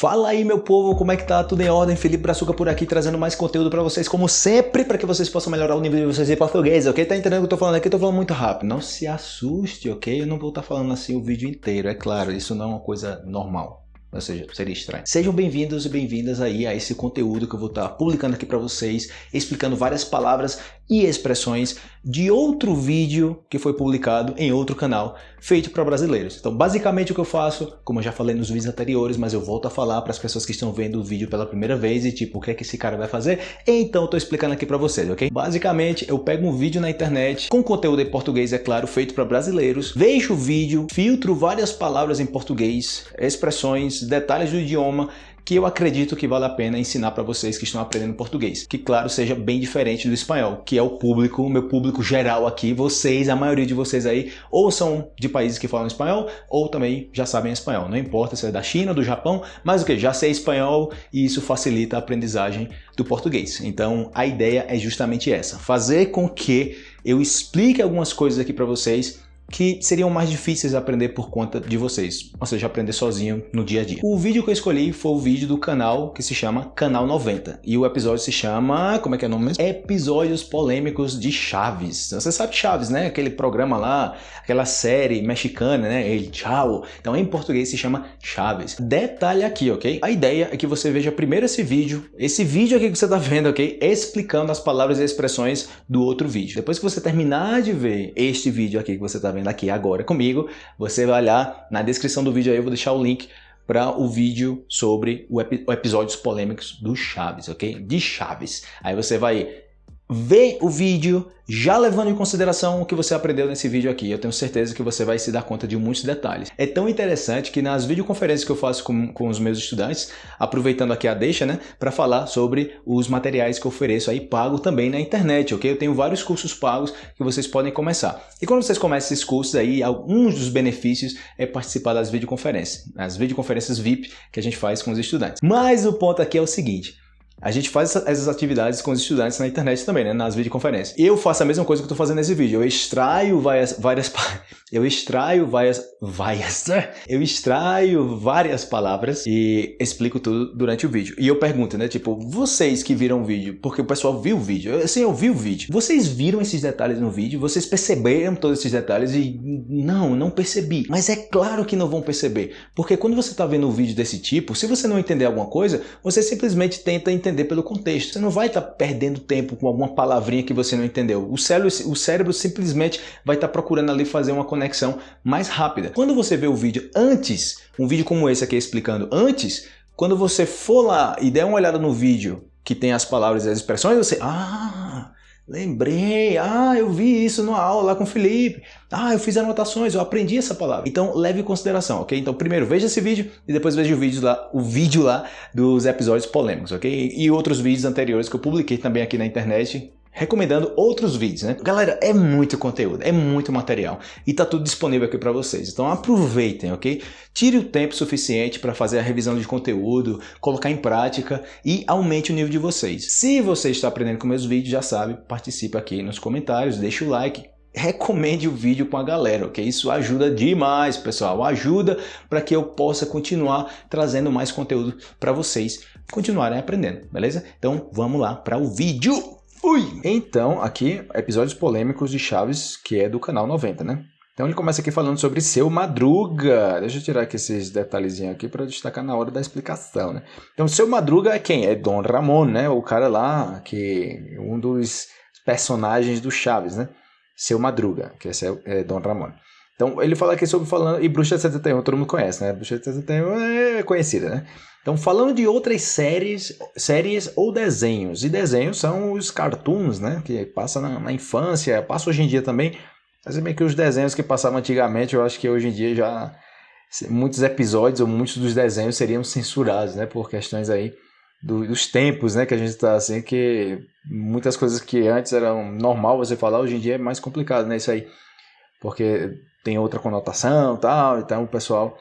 Fala aí meu povo, como é que tá? Tudo em ordem? Felipe Brazuca por aqui, trazendo mais conteúdo pra vocês, como sempre, pra que vocês possam melhorar o nível de vocês em português, ok? Tá entendendo o que eu tô falando aqui? Eu tô falando muito rápido. Não se assuste, ok? Eu não vou estar tá falando assim o vídeo inteiro, é claro, isso não é uma coisa normal. Ou seja, seria estranho. Sejam bem-vindos e bem-vindas aí a esse conteúdo que eu vou estar tá publicando aqui para vocês, explicando várias palavras e expressões de outro vídeo que foi publicado em outro canal, feito para brasileiros. Então, basicamente o que eu faço, como eu já falei nos vídeos anteriores, mas eu volto a falar para as pessoas que estão vendo o vídeo pela primeira vez e tipo, o que é que esse cara vai fazer? Então, eu tô explicando aqui para vocês, ok? Basicamente, eu pego um vídeo na internet, com conteúdo em português, é claro, feito para brasileiros, vejo o vídeo, filtro várias palavras em português, expressões, detalhes do idioma que eu acredito que vale a pena ensinar para vocês que estão aprendendo português. Que, claro, seja bem diferente do espanhol, que é o público, o meu público geral aqui, vocês, a maioria de vocês aí, ou são de países que falam espanhol, ou também já sabem espanhol. Não importa se é da China, do Japão, mas o que? Já sei espanhol e isso facilita a aprendizagem do português. Então, a ideia é justamente essa, fazer com que eu explique algumas coisas aqui para vocês que seriam mais difíceis de aprender por conta de vocês, ou seja, aprender sozinho no dia a dia. O vídeo que eu escolhi foi o vídeo do canal que se chama Canal 90 e o episódio se chama, como é que é o nome mesmo? Episódios Polêmicos de Chaves. Você sabe Chaves, né? Aquele programa lá, aquela série mexicana, né? Ele, tchau. Então em português se chama Chaves. Detalhe aqui, ok? A ideia é que você veja primeiro esse vídeo, esse vídeo aqui que você tá vendo, ok? Explicando as palavras e expressões do outro vídeo. Depois que você terminar de ver este vídeo aqui que você tá vendo, vendo aqui agora comigo, você vai olhar na descrição do vídeo aí, eu vou deixar o link para o vídeo sobre o, ep episódios polêmicos do Chaves, ok? De Chaves. Aí você vai ver o vídeo, já levando em consideração o que você aprendeu nesse vídeo aqui. Eu tenho certeza que você vai se dar conta de muitos detalhes. É tão interessante que nas videoconferências que eu faço com, com os meus estudantes, aproveitando aqui a deixa, né, para falar sobre os materiais que eu ofereço aí pago também na internet, ok? Eu tenho vários cursos pagos que vocês podem começar. E quando vocês começam esses cursos aí, alguns dos benefícios é participar das videoconferências, as videoconferências VIP que a gente faz com os estudantes. Mas o ponto aqui é o seguinte, a gente faz essas atividades com os estudantes na internet também, né? Nas videoconferências. Eu faço a mesma coisa que eu estou fazendo nesse vídeo. Eu extraio várias, várias, eu extraio várias, várias, eu extraio várias palavras e explico tudo durante o vídeo. E eu pergunto, né? Tipo, vocês que viram o vídeo, porque o pessoal viu o vídeo, assim, eu vi o vídeo. Vocês viram esses detalhes no vídeo? Vocês perceberam todos esses detalhes? E não, não percebi. Mas é claro que não vão perceber, porque quando você está vendo um vídeo desse tipo, se você não entender alguma coisa, você simplesmente tenta entender entender pelo contexto. Você não vai estar tá perdendo tempo com alguma palavrinha que você não entendeu. O cérebro, o cérebro simplesmente vai estar tá procurando ali fazer uma conexão mais rápida. Quando você vê o vídeo antes, um vídeo como esse aqui explicando antes, quando você for lá e der uma olhada no vídeo que tem as palavras e as expressões, você... Ah, Lembrei, ah, eu vi isso numa aula lá com o Felipe. Ah, eu fiz anotações, eu aprendi essa palavra. Então, leve em consideração, ok? Então, primeiro, veja esse vídeo e depois veja o vídeo lá, o vídeo lá dos episódios polêmicos, ok? E outros vídeos anteriores que eu publiquei também aqui na internet recomendando outros vídeos, né? Galera, é muito conteúdo, é muito material e tá tudo disponível aqui para vocês. Então aproveitem, ok? Tire o tempo suficiente para fazer a revisão de conteúdo, colocar em prática e aumente o nível de vocês. Se você está aprendendo com meus vídeos, já sabe, participe aqui nos comentários, deixe o like, recomende o vídeo com a galera, ok? Isso ajuda demais, pessoal. Ajuda para que eu possa continuar trazendo mais conteúdo para vocês continuarem aprendendo, beleza? Então vamos lá para o vídeo! Ui! Então, aqui, episódios polêmicos de Chaves, que é do canal 90, né? Então ele começa aqui falando sobre Seu Madruga. Deixa eu tirar aqui esses detalhezinhos aqui para destacar na hora da explicação, né? Então, Seu Madruga é quem? É Dom Ramon, né? O cara lá, que um dos personagens do Chaves, né? Seu Madruga, que esse é, é Dom Ramon. Então, ele fala aqui sobre falando... E Bruxa de 71, todo mundo conhece, né? Bruxa de 71 é conhecida, né? Então, falando de outras séries, séries ou desenhos. E desenhos são os cartoons, né? Que passa na, na infância, passa hoje em dia também. Mas é bem que os desenhos que passavam antigamente, eu acho que hoje em dia já... Muitos episódios ou muitos dos desenhos seriam censurados, né? Por questões aí do, dos tempos, né? Que a gente está assim, que muitas coisas que antes eram normal você falar, hoje em dia é mais complicado, né? Isso aí. Porque tem outra conotação tal, então o pessoal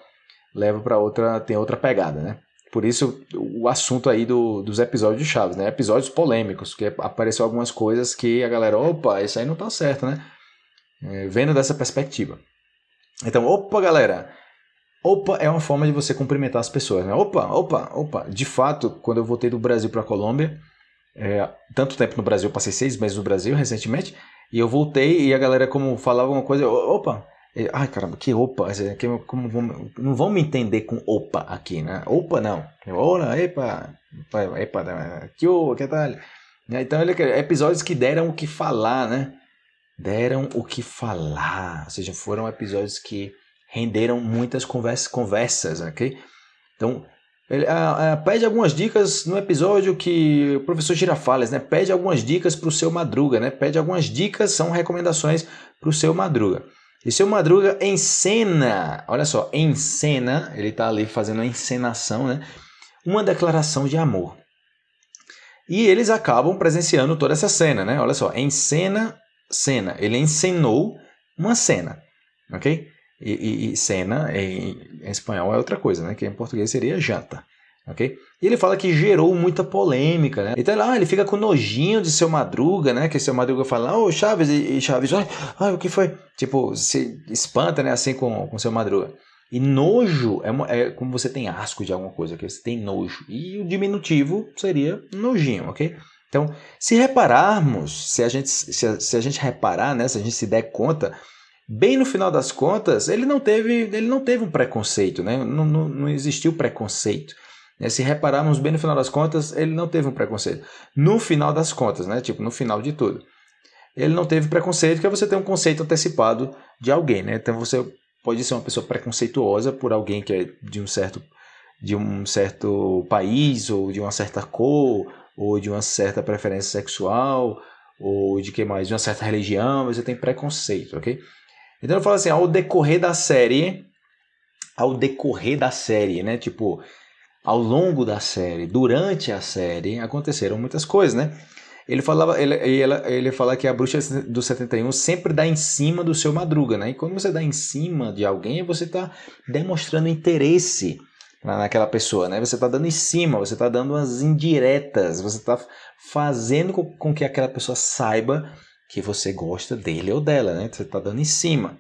leva para outra, tem outra pegada, né? Por isso, o assunto aí do, dos episódios de Chaves, né? Episódios polêmicos, que apareceu algumas coisas que a galera, opa, isso aí não tá certo, né? É, vendo dessa perspectiva. Então, opa, galera, Opa é uma forma de você cumprimentar as pessoas, né? Opa, opa, opa. De fato, quando eu voltei do Brasil para a Colômbia, é, tanto tempo no Brasil, passei seis meses no Brasil recentemente, e eu voltei e a galera como falava uma coisa, opa, ai caramba, que opa, que, como vão, não vão me entender com opa aqui, né? Opa não, ora, epa, epa, epa que o, que tal? Então, ele, episódios que deram o que falar, né? Deram o que falar, ou seja, foram episódios que renderam muitas conversas, conversas ok? Então, ele ah, ah, pede algumas dicas no episódio que o professor Girafales, né? Pede algumas dicas para o seu Madruga, né? Pede algumas dicas, são recomendações para o seu Madruga. E seu Madruga encena, olha só, encena, ele está ali fazendo a encenação, né? Uma declaração de amor. E eles acabam presenciando toda essa cena, né? Olha só, encena, cena. Ele encenou uma cena, ok? E, e, e cena em, em, espanhol é outra coisa, né? Que em português seria janta, ok? E ele fala que gerou muita polêmica, né? Então lá ele fica com nojinho de seu Madruga, né? Que seu Madruga fala, ô oh, Chaves, e Chaves, ai, ai, o que foi? Tipo, se espanta, né? Assim com, com seu Madruga. E nojo é, é como você tem asco de alguma coisa, que você tem nojo. E o diminutivo seria nojinho, ok? Então, se repararmos, se a gente, se a, se a gente reparar, né, se a gente se der conta, bem no final das contas, ele não teve, ele não teve um preconceito, né? não, não, não existiu preconceito. Né? Se repararmos bem no final das contas, ele não teve um preconceito. No final das contas, né? tipo, no final de tudo. Ele não teve preconceito, que é você ter um conceito antecipado de alguém. Né? Então você pode ser uma pessoa preconceituosa por alguém que é de um certo, de um certo país, ou de uma certa cor, ou de uma certa preferência sexual, ou de que mais? De uma certa religião, você tem preconceito, ok? Então eu falo assim, ao decorrer da série, ao decorrer da série, né? Tipo, ao longo da série, durante a série, aconteceram muitas coisas, né? Ele falava, ele, ele, ele fala que a bruxa do 71 sempre dá em cima do seu madruga, né? E quando você dá em cima de alguém, você está demonstrando interesse naquela pessoa, né? Você está dando em cima, você está dando umas indiretas, você está fazendo com, com que aquela pessoa saiba que você gosta dele ou dela, né? Você está dando em cima.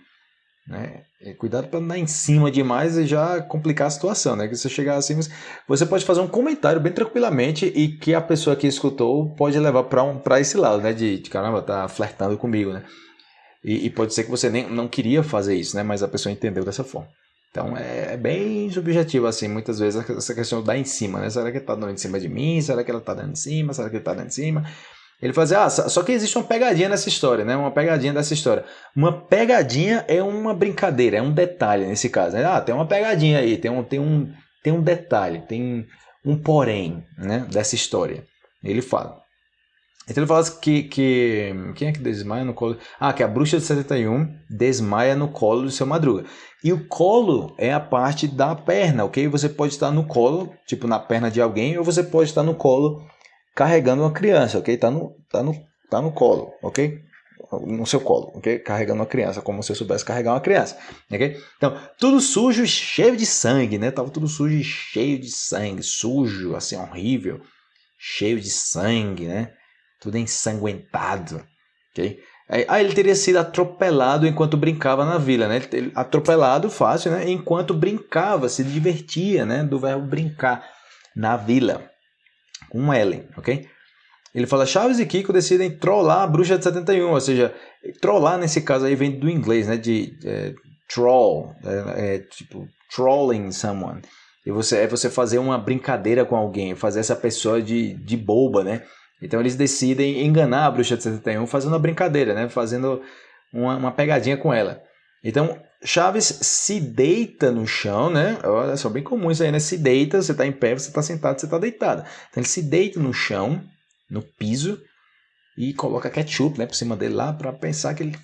Né? E cuidado para não dar em cima demais e já complicar a situação, né? Que você chegar assim, você pode fazer um comentário bem tranquilamente e que a pessoa que escutou pode levar para um, esse lado, né? De, de caramba, tá flertando comigo, né? E, e, pode ser que você nem não queria fazer isso, né? Mas a pessoa entendeu dessa forma. Então é, é bem subjetivo, assim, muitas vezes essa questão dar em cima, né? Será que tá dando em cima de mim? Será que ela tá dando em cima? Será que ele tá dando em cima? Ele fazia, ah, só que existe uma pegadinha nessa história, né? Uma pegadinha dessa história. Uma pegadinha é uma brincadeira, é um detalhe nesse caso. Né? Ah, tem uma pegadinha aí, tem um, tem um, tem um detalhe, tem um porém, né? Dessa história. Ele fala. Então ele fala que, que. Quem é que desmaia no colo? Ah, que a bruxa de 71 desmaia no colo do seu madruga. E o colo é a parte da perna, ok? Você pode estar no colo, tipo na perna de alguém, ou você pode estar no colo carregando uma criança, ok? Tá no, tá no, tá no colo, ok? No seu colo, ok? Carregando uma criança, como se eu soubesse carregar uma criança, ok? Então, tudo sujo e cheio de sangue, né? Tava tudo sujo e cheio de sangue, sujo, assim, horrível, cheio de sangue, né? Tudo ensanguentado, ok? Ah, ele teria sido atropelado enquanto brincava na vila, né? Ele, atropelado fácil, né? Enquanto brincava, se divertia, né? Do verbo brincar na vila com Ellen, ok? Ele fala, Chaves e Kiko decidem trollar a bruxa de 71, ou seja, trollar nesse caso aí vem do inglês, né? De é, troll, é, é, tipo trolling someone. E você, é você fazer uma brincadeira com alguém, fazer essa pessoa de, de boba, né? Então eles decidem enganar a bruxa de 71 fazendo uma brincadeira, né? Fazendo uma, uma pegadinha com ela. Então Chaves se deita no chão, né? Olha só, bem comum isso aí, né? Se deita, você está em pé, você está sentado, você está deitado. Então ele se deita no chão, no piso, e coloca ketchup né, por cima dele lá para pensar que ele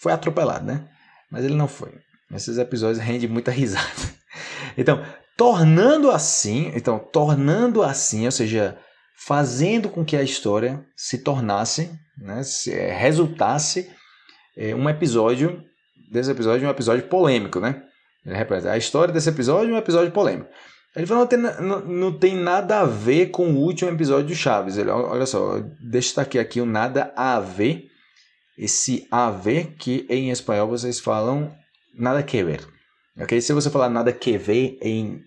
foi atropelado, né? Mas ele não foi. Esses episódios rendem muita risada. Então, tornando assim, então, tornando assim, ou seja, fazendo com que a história se tornasse, né, se, é, resultasse é, um episódio desse episódio é um episódio polêmico, né? A história desse episódio é um episódio polêmico. Ele falou não tem, não, não tem nada a ver com o último episódio do Chaves. Ele, olha só, aqui, aqui o nada a ver. Esse a ver que em espanhol vocês falam nada que ver. Ok? Se você falar nada que ver em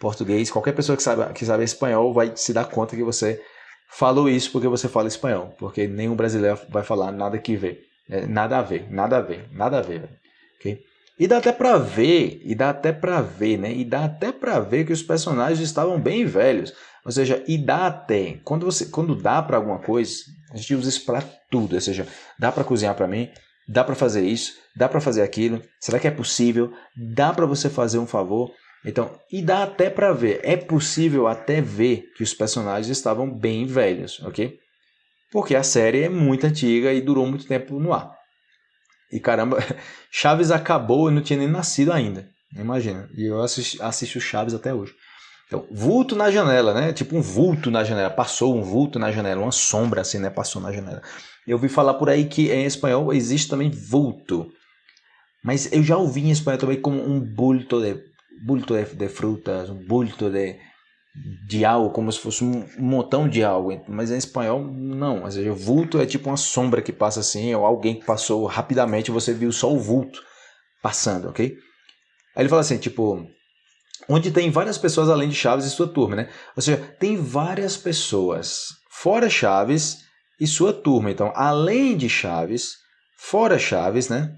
português, qualquer pessoa que sabe, que sabe espanhol vai se dar conta que você falou isso porque você fala espanhol. Porque nenhum brasileiro vai falar nada que ver. É, nada a ver, nada a ver, nada a ver. Ok? E dá até pra ver, e dá até pra ver, né? E dá até pra ver que os personagens estavam bem velhos. Ou seja, e dá até. Quando, você, quando dá para alguma coisa, a gente usa isso para tudo. Ou seja, dá para cozinhar para mim, dá para fazer isso, dá para fazer aquilo. Será que é possível? Dá para você fazer um favor? Então, e dá até para ver. É possível até ver que os personagens estavam bem velhos, ok? Porque a série é muito antiga e durou muito tempo no ar. E caramba, Chaves acabou e não tinha nem nascido ainda. Imagina. E eu assisto, Chaves até hoje. Então, vulto na janela, né? Tipo um vulto na janela. Passou um vulto na janela, uma sombra assim, né? Passou na janela. Eu ouvi falar por aí que em espanhol existe também vulto. Mas eu já ouvi em espanhol também como um bulto de, bulto de, de frutas, um bulto de, de algo, como se fosse um montão de algo. Mas em espanhol, não. Ou seja, vulto é tipo uma sombra que passa assim, ou alguém que passou rapidamente você viu só o vulto passando, ok? Aí ele fala assim, tipo onde tem várias pessoas além de Chaves e sua turma, né? Ou seja, tem várias pessoas fora Chaves e sua turma. Então, além de Chaves, fora Chaves, né?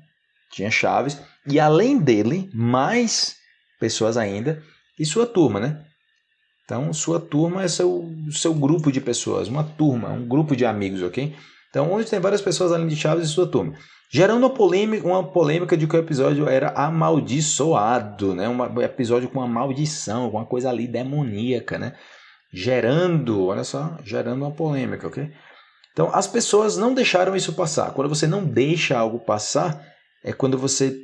Tinha Chaves e além dele, mais pessoas ainda e sua turma, né? Então, sua turma é seu, seu grupo de pessoas, uma turma, um grupo de amigos, ok? Então, onde tem várias pessoas além de Chaves e sua turma gerando uma polêmica, uma polêmica de que o episódio era amaldiçoado, né? Um episódio com uma maldição, uma coisa ali demoníaca, né? Gerando, olha só, gerando uma polêmica, ok? Então, as pessoas não deixaram isso passar. Quando você não deixa algo passar, é quando você,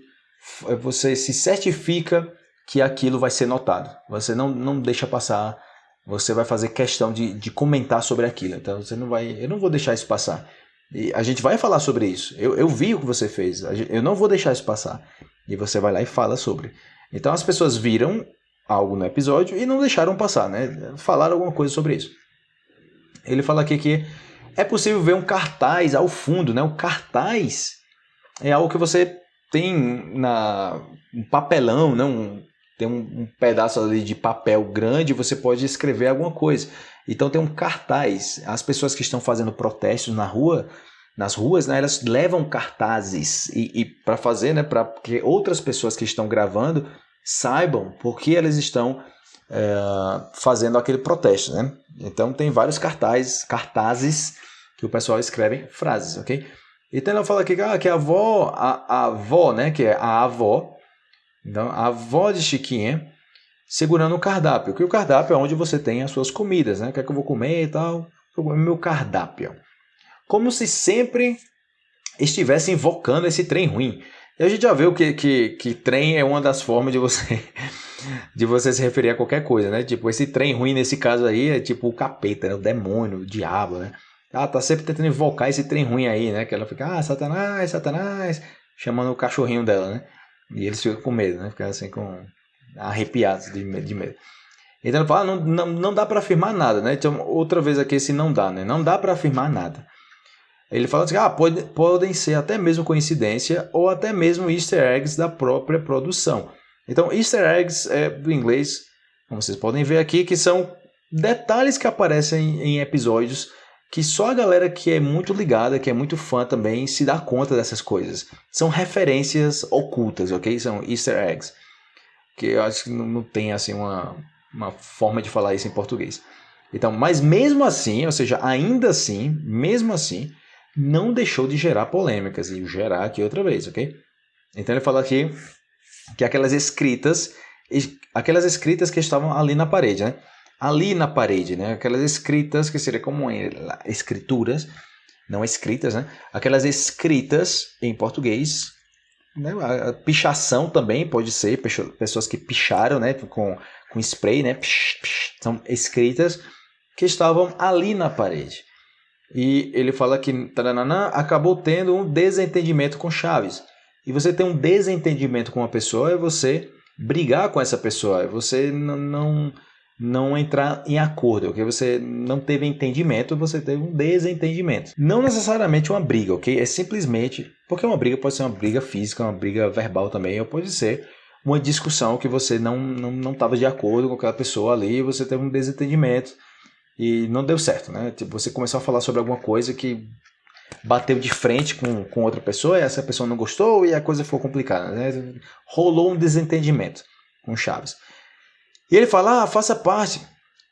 é, você se certifica que aquilo vai ser notado. Você não, não deixa passar, você vai fazer questão de, de comentar sobre aquilo. Então, você não vai, eu não vou deixar isso passar. E a gente vai falar sobre isso. Eu, eu vi o que você fez. Eu não vou deixar isso passar. E você vai lá e fala sobre. Então as pessoas viram algo no episódio e não deixaram passar, né? Falaram alguma coisa sobre isso. Ele fala aqui que é possível ver um cartaz ao fundo, né? O cartaz é algo que você tem na um papelão, né? Um, tem um, um pedaço ali de papel grande, você pode escrever alguma coisa. Então tem um cartaz. As pessoas que estão fazendo protestos na rua, nas ruas, né, elas levam cartazes e, e para fazer, né, para que outras pessoas que estão gravando saibam por que elas estão é, fazendo aquele protesto, né? Então tem vários cartazes, cartazes que o pessoal escreve frases, ok? Então ela fala aqui ah, que a avó, a, a avó, né, que é a avó, então a avó de Chiquinha segurando o cardápio, que o cardápio é onde você tem as suas comidas, né? O que é que eu vou comer e tal. Eu vou meu cardápio. Como se sempre estivesse invocando esse trem ruim. E a gente já viu que, que, que trem é uma das formas de você de você se referir a qualquer coisa, né? Tipo, esse trem ruim nesse caso aí é tipo o capeta, né? o demônio, o diabo, né? Ah, tá sempre tentando invocar esse trem ruim aí, né? Que ela fica, ah, Satanás, Satanás, chamando o cachorrinho dela, né? E eles ficam com medo, né? Ficam assim com arrepiados de medo. De medo. Então ele fala, não, não, não dá para afirmar nada, né? Então, outra vez aqui esse não dá, né? Não dá para afirmar nada. Ele fala assim, ah, pode, podem ser até mesmo coincidência ou até mesmo easter eggs da própria produção. Então, easter eggs é do inglês, como vocês podem ver aqui, que são detalhes que aparecem em episódios que só a galera que é muito ligada, que é muito fã também, se dá conta dessas coisas. São referências ocultas, ok? São easter eggs que eu acho que não, tem assim uma, uma forma de falar isso em português. Então, mas mesmo assim, ou seja, ainda assim, mesmo assim, não deixou de gerar polêmicas e gerar aqui outra vez, ok? Então ele fala aqui que aquelas escritas, aquelas escritas que estavam ali na parede, né? Ali na parede, né? Aquelas escritas que seria como escrituras, não escritas, né? Aquelas escritas em português né? A pichação também pode ser, pessoas que picharam né? com, com spray, né? Pish, pish, são escritas que estavam ali na parede. E ele fala que taranana, acabou tendo um desentendimento com Chaves. E você ter um desentendimento com uma pessoa é você brigar com essa pessoa, é você não não entrar em acordo, ok? Você não teve entendimento, você teve um desentendimento. Não necessariamente uma briga, ok? É simplesmente porque uma briga pode ser uma briga física, uma briga verbal também, ou pode ser uma discussão que você não não não estava de acordo com aquela pessoa ali, você teve um desentendimento e não deu certo, né? Tipo, você começou a falar sobre alguma coisa que bateu de frente com, com outra pessoa, e essa pessoa não gostou e a coisa ficou complicada, né? Rolou um desentendimento com Chaves. E ele fala: ah, faça parte,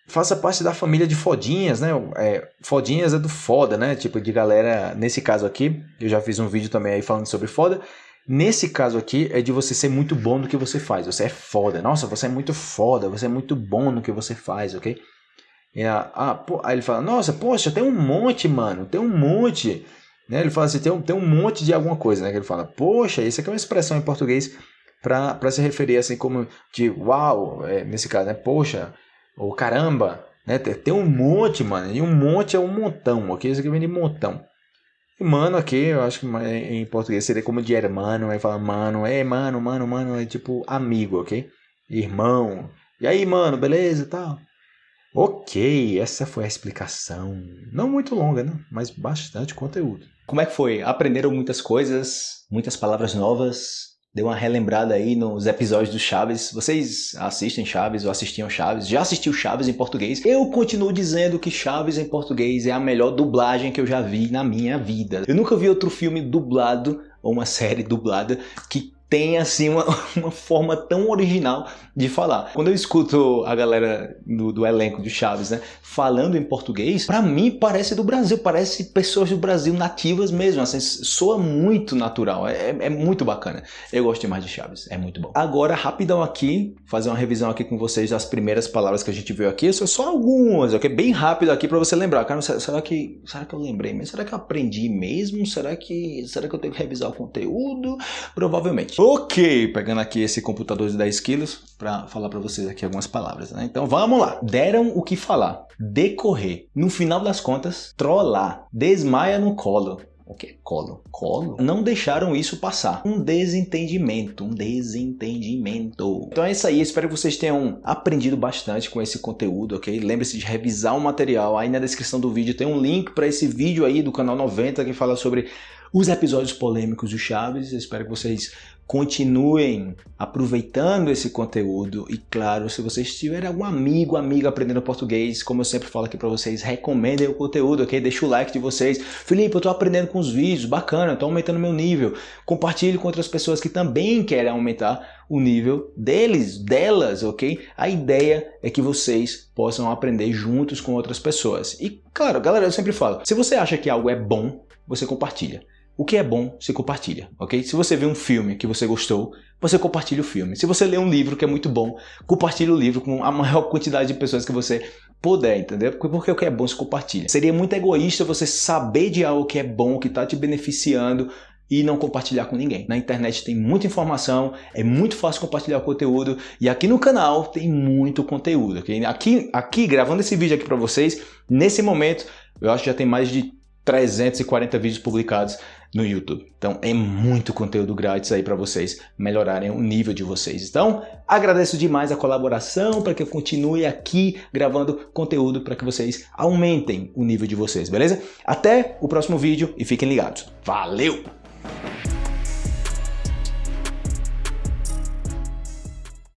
faça parte da família de fodinhas, né? É, fodinhas é do foda, né? Tipo, de galera, nesse caso aqui, eu já fiz um vídeo também aí falando sobre foda. Nesse caso aqui é de você ser muito bom no que você faz. Você é foda. Nossa, você é muito foda. Você é muito bom no que você faz, ok? E a, ah, pô, aí ele fala, nossa, poxa, tem um monte, mano. Tem um monte. Né? Ele fala assim, tem um, tem um monte de alguma coisa, né? Que ele fala, poxa, isso aqui é uma expressão em português para se referir assim como de uau, é, nesse caso, né? Poxa, ou caramba, né? Tem, tem um monte, mano. E um monte é um montão, ok? Isso aqui vem de montão. E mano aqui, eu acho que em português seria como de hermano, aí fala mano, é mano, mano, mano, é tipo amigo, ok? Irmão. E aí, mano, beleza e tal? Ok, essa foi a explicação. Não muito longa, né? Mas bastante conteúdo. Como é que foi? Aprenderam muitas coisas, muitas palavras novas, Dê uma relembrada aí nos episódios do Chaves. Vocês assistem Chaves ou assistiam Chaves? Já assistiu Chaves em português? Eu continuo dizendo que Chaves em português é a melhor dublagem que eu já vi na minha vida. Eu nunca vi outro filme dublado ou uma série dublada que tem assim uma, uma forma tão original de falar. Quando eu escuto a galera do, do elenco de Chaves, né, falando em português, para mim parece do Brasil, parece pessoas do Brasil nativas mesmo, assim, soa muito natural, é, é muito bacana. Eu gosto demais de Chaves, é muito bom. Agora, rapidão aqui, fazer uma revisão aqui com vocês das primeiras palavras que a gente viu aqui, são só algumas, ok? Bem rápido aqui para você lembrar. Cara, será que, será que eu lembrei? Mas será que eu aprendi mesmo? Será que, será que eu tenho que revisar o conteúdo? Provavelmente. Ok, pegando aqui esse computador de 10 quilos para falar para vocês aqui algumas palavras, né? Então vamos lá. Deram o que falar. Decorrer. No final das contas, trollar. Desmaia no colo. O que? Colo. Colo? Não deixaram isso passar. Um desentendimento. Um desentendimento. Então é isso aí. Espero que vocês tenham aprendido bastante com esse conteúdo, ok? Lembre-se de revisar o material. Aí na descrição do vídeo tem um link para esse vídeo aí do canal 90 que fala sobre os episódios polêmicos do Chaves. Eu espero que vocês continuem aproveitando esse conteúdo e claro, se vocês tiverem algum amigo, amiga aprendendo português, como eu sempre falo aqui para vocês, recomendem o conteúdo, ok? Deixa o like de vocês. Felipe, eu tô aprendendo com os vídeos, bacana, tô aumentando meu nível. Compartilhe com outras pessoas que também querem aumentar o nível deles, delas, ok? A ideia é que vocês possam aprender juntos com outras pessoas. E claro, galera, eu sempre falo, se você acha que algo é bom, você compartilha. O que é bom, você compartilha, ok? Se você vê um filme que você gostou, você compartilha o filme. Se você lê um livro que é muito bom, compartilha o livro com a maior quantidade de pessoas que você puder, entendeu? Porque o que é bom, você compartilha. Seria muito egoísta você saber de algo que é bom, que está te beneficiando, e não compartilhar com ninguém. Na internet tem muita informação, é muito fácil compartilhar o conteúdo e aqui no canal tem muito conteúdo. Okay? Aqui, aqui, gravando esse vídeo aqui para vocês, nesse momento, eu acho que já tem mais de 340 vídeos publicados no YouTube. Então é muito conteúdo grátis aí para vocês melhorarem o nível de vocês. Então agradeço demais a colaboração para que eu continue aqui gravando conteúdo para que vocês aumentem o nível de vocês, beleza? Até o próximo vídeo e fiquem ligados. Valeu!